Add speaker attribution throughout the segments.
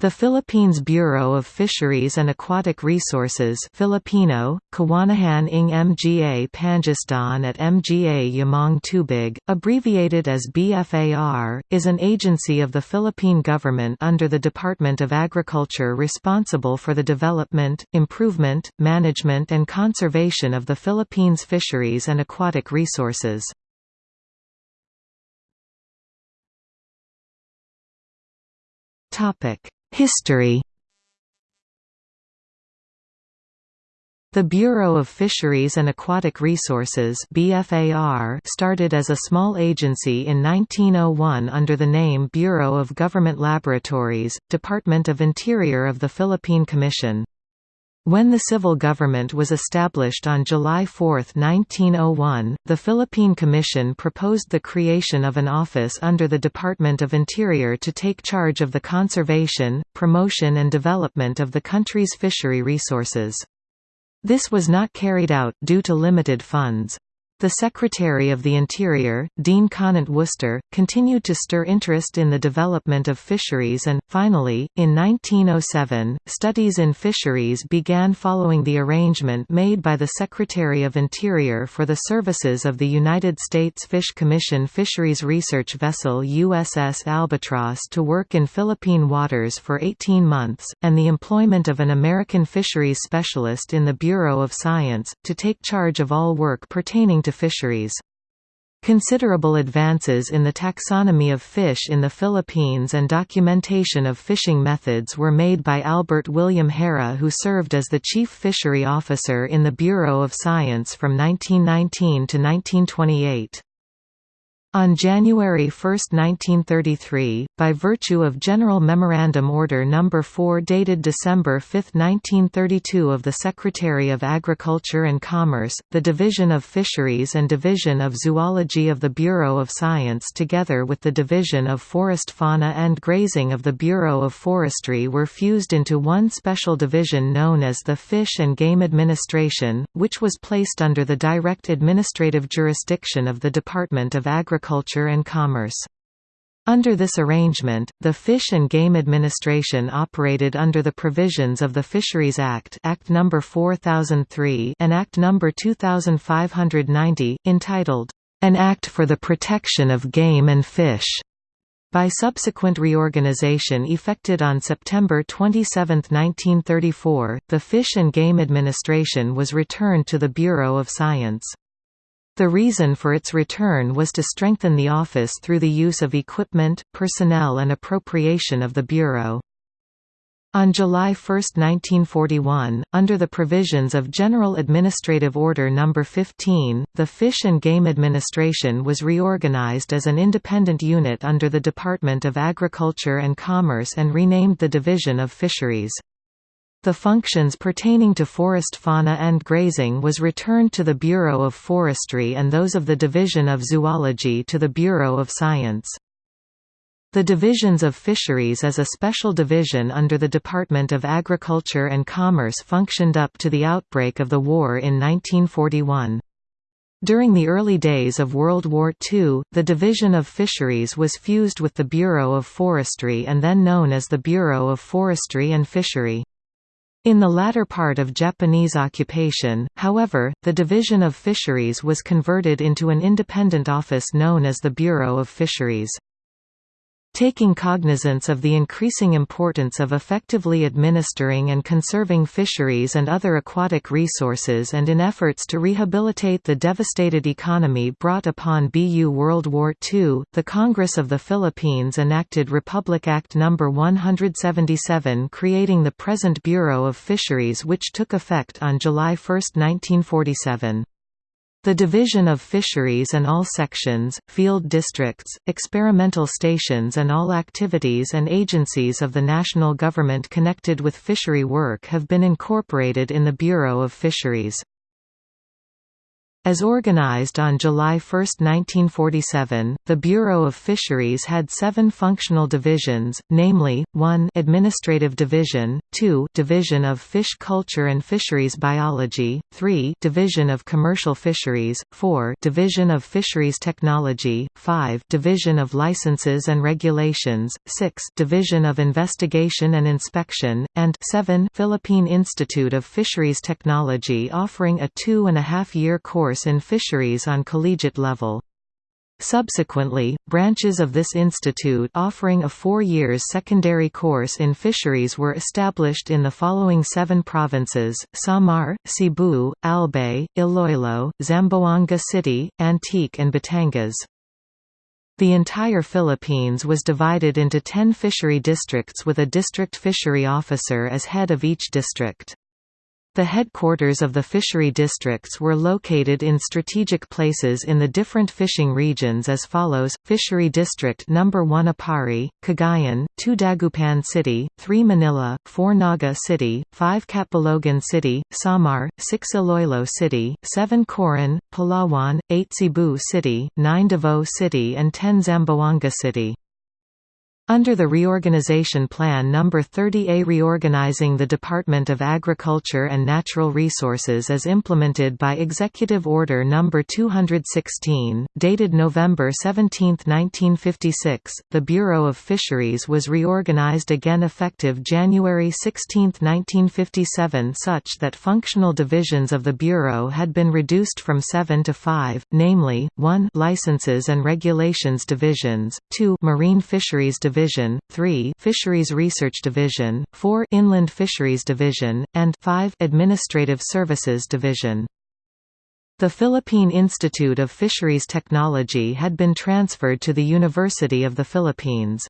Speaker 1: The Philippines Bureau of Fisheries and Aquatic Resources Filipino, Kawanihan ng Mga Pangisdaan at Mga Yamang Tubig, abbreviated as BFAR, is an agency of the Philippine government under the Department of Agriculture responsible for the development, improvement, management and conservation of the Philippines' fisheries and aquatic resources. Topic History The Bureau of Fisheries and Aquatic Resources BFAR started as a small agency in 1901 under the name Bureau of Government Laboratories, Department of Interior of the Philippine Commission. When the civil government was established on July 4, 1901, the Philippine Commission proposed the creation of an office under the Department of Interior to take charge of the conservation, promotion and development of the country's fishery resources. This was not carried out due to limited funds. The Secretary of the Interior, Dean Conant Worcester, continued to stir interest in the development of fisheries and, finally, in 1907, studies in fisheries began following the arrangement made by the Secretary of Interior for the services of the United States Fish Commission fisheries research vessel USS Albatross to work in Philippine waters for 18 months, and the employment of an American fisheries specialist in the Bureau of Science, to take charge of all work pertaining to fisheries. Considerable advances in the taxonomy of fish in the Philippines and documentation of fishing methods were made by Albert William Herre who served as the Chief Fishery Officer in the Bureau of Science from 1919 to 1928. On January 1, 1933, by virtue of General Memorandum Order No. 4 dated December 5, 1932 of the Secretary of Agriculture and Commerce, the Division of Fisheries and Division of Zoology of the Bureau of Science together with the Division of Forest Fauna and Grazing of the Bureau of Forestry were fused into one special division known as the Fish and Game Administration, which was placed under the direct administrative jurisdiction of the Department of Agriculture Agriculture and Commerce. Under this arrangement, the Fish and Game Administration operated under the provisions of the Fisheries Act Act No. 4003 and Act No. 2590, entitled, "...an Act for the Protection of Game and Fish." By subsequent reorganization effected on September 27, 1934, the Fish and Game Administration was returned to the Bureau of Science. The reason for its return was to strengthen the office through the use of equipment, personnel and appropriation of the Bureau. On July 1, 1941, under the provisions of General Administrative Order No. 15, the Fish and Game Administration was reorganized as an independent unit under the Department of Agriculture and Commerce and renamed the Division of Fisheries. The functions pertaining to forest fauna and grazing was returned to the Bureau of Forestry and those of the Division of Zoology to the Bureau of Science. The divisions of fisheries as a special division under the Department of Agriculture and Commerce functioned up to the outbreak of the war in 1941. During the early days of World War II, the Division of Fisheries was fused with the Bureau of Forestry and then known as the Bureau of Forestry and Fishery. In the latter part of Japanese occupation, however, the Division of Fisheries was converted into an independent office known as the Bureau of Fisheries. Taking cognizance of the increasing importance of effectively administering and conserving fisheries and other aquatic resources and in efforts to rehabilitate the devastated economy brought upon BU World War II, the Congress of the Philippines enacted Republic Act No. 177 creating the present Bureau of Fisheries which took effect on July 1, 1947. The division of fisheries and all sections, field districts, experimental stations and all activities and agencies of the national government connected with fishery work have been incorporated in the Bureau of Fisheries. As organized on July 1, 1947, the Bureau of Fisheries had seven functional divisions, namely, 1 Administrative Division, 2 Division of Fish Culture and Fisheries Biology, 3 Division of Commercial Fisheries, 4 Division of Fisheries Technology, 5 Division of Licenses and Regulations, 6 Division of Investigation and Inspection, and 7 Philippine Institute of Fisheries Technology offering a two-and-a-half-year course course in fisheries on collegiate level. Subsequently, branches of this institute offering a four years secondary course in fisheries were established in the following seven provinces, Samar, Cebu, Albay, Iloilo, Zamboanga City, Antique and Batangas. The entire Philippines was divided into ten fishery districts with a district fishery officer as head of each district. The headquarters of the fishery districts were located in strategic places in the different fishing regions as follows, Fishery District No. 1 Aparri, Cagayan, 2 Dagupan City, 3 Manila, 4 Naga City, 5 Catbalogan City, Samar, 6 Iloilo City, 7 Coron, Palawan, 8 Cebu City, 9 Davao City and 10 Zamboanga City. Under the Reorganization Plan No. 30A reorganizing the Department of Agriculture and Natural Resources as implemented by Executive Order No. 216, dated November 17, 1956, the Bureau of Fisheries was reorganized again effective January 16, 1957 such that functional divisions of the Bureau had been reduced from seven to five, namely, 1 Licenses and Regulations Divisions, 2 Marine Fisheries Division Division, 3 Fisheries Research Division, 4 Inland Fisheries Division, and 5 Administrative Services Division. The Philippine Institute of Fisheries Technology had been transferred to the University of the Philippines.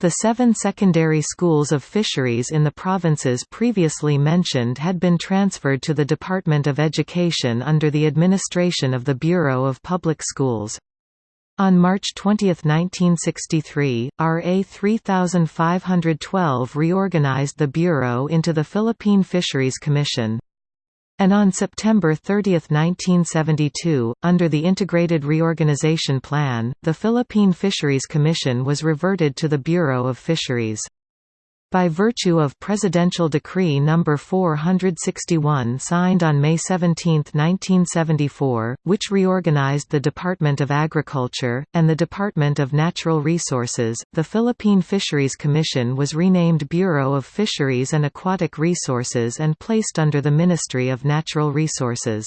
Speaker 1: The seven secondary schools of fisheries in the provinces previously mentioned had been transferred to the Department of Education under the administration of the Bureau of Public Schools. On March 20, 1963, RA 3512 reorganized the Bureau into the Philippine Fisheries Commission. And on September 30, 1972, under the Integrated Reorganization Plan, the Philippine Fisheries Commission was reverted to the Bureau of Fisheries. By virtue of Presidential Decree No. 461 signed on May 17, 1974, which reorganized the Department of Agriculture, and the Department of Natural Resources, the Philippine Fisheries Commission was renamed Bureau of Fisheries and Aquatic Resources and placed under the Ministry of Natural Resources.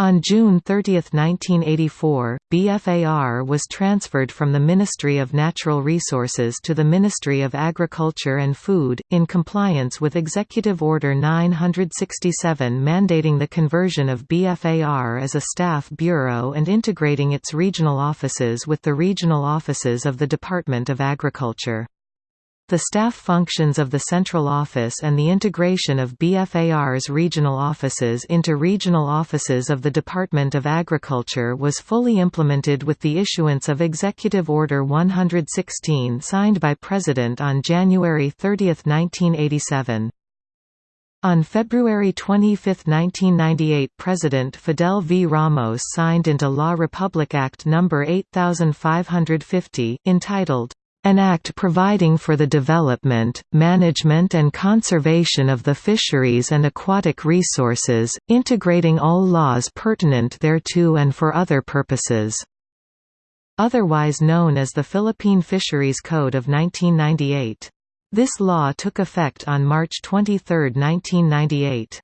Speaker 1: On June 30, 1984, BFAR was transferred from the Ministry of Natural Resources to the Ministry of Agriculture and Food, in compliance with Executive Order 967 mandating the conversion of BFAR as a staff bureau and integrating its regional offices with the regional offices of the Department of Agriculture. The staff functions of the central office and the integration of BFAR's regional offices into regional offices of the Department of Agriculture was fully implemented with the issuance of Executive Order 116 signed by President on January 30, 1987. On February 25, 1998 President Fidel V. Ramos signed into law Republic Act No. 8550, entitled, an act providing for the development, management and conservation of the fisheries and aquatic resources, integrating all laws pertinent thereto and for other purposes. Otherwise known as the Philippine Fisheries Code of 1998. This law took effect on March 23, 1998.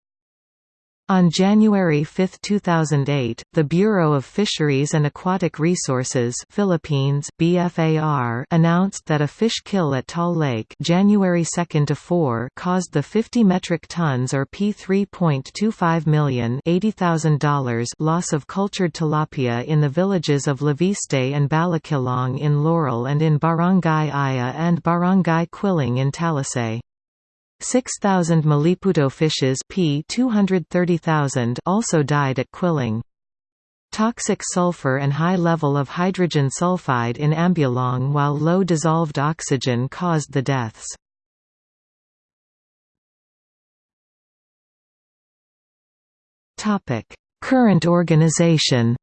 Speaker 1: On January 5, 2008, the Bureau of Fisheries and Aquatic Resources Philippines BFAR announced that a fish kill at Taal Lake January 2 to 4 caused the 50 metric tons or P3.25 million $80,000 loss of cultured tilapia in the villages of Leviste and Balakilong in Laurel and in Barangay Aya and Barangay Quiling in Talisay. 6,000 Maliputo fishes P 230,000 also died at Quiling. Toxic sulfur and high level of hydrogen sulfide in ambulong while low dissolved oxygen caused the deaths. Current organization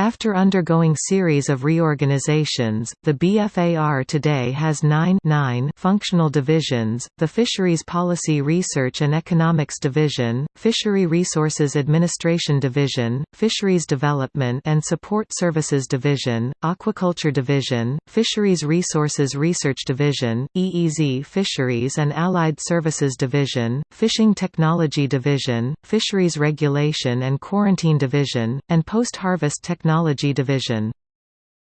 Speaker 1: After undergoing series of reorganizations, the BFAR today has nine, nine functional divisions, the Fisheries Policy Research and Economics Division, Fishery Resources Administration Division, Fisheries Development and Support Services Division, Aquaculture Division, Fisheries Resources Research Division, EEZ Fisheries and Allied Services Division, Fishing Technology Division, Fisheries Regulation and Quarantine Division, and Post-Harvest Technology Technology Division.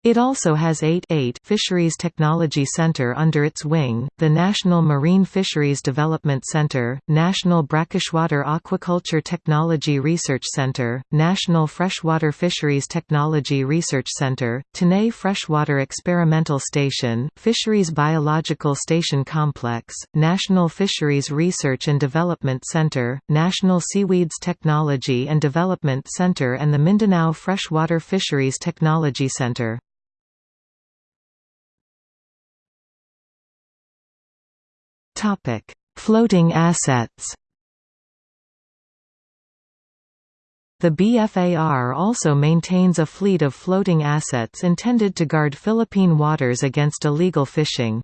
Speaker 1: It also has eight, eight Fisheries Technology Center under its wing, the National Marine Fisheries Development Center, National Brackish-water Aquaculture Technology Research Center, National Freshwater Fisheries Technology Research Center, Tanay Freshwater Experimental Station, Fisheries Biological Station Complex, National Fisheries Research and Development Center, National Seaweeds Technology and Development Center and the Mindanao Freshwater Fisheries Technology Center. Topic: Floating assets. The BFAR also maintains a fleet of floating assets intended to guard Philippine waters against illegal fishing.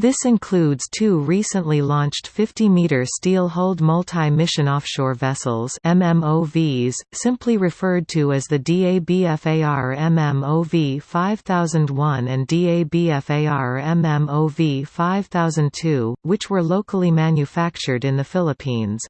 Speaker 1: This includes two recently launched 50-meter steel-hulled multi-mission offshore vessels MMOVs, simply referred to as the DABFAR MMOV 5001 and DABFAR MMOV 5002, which were locally manufactured in the Philippines.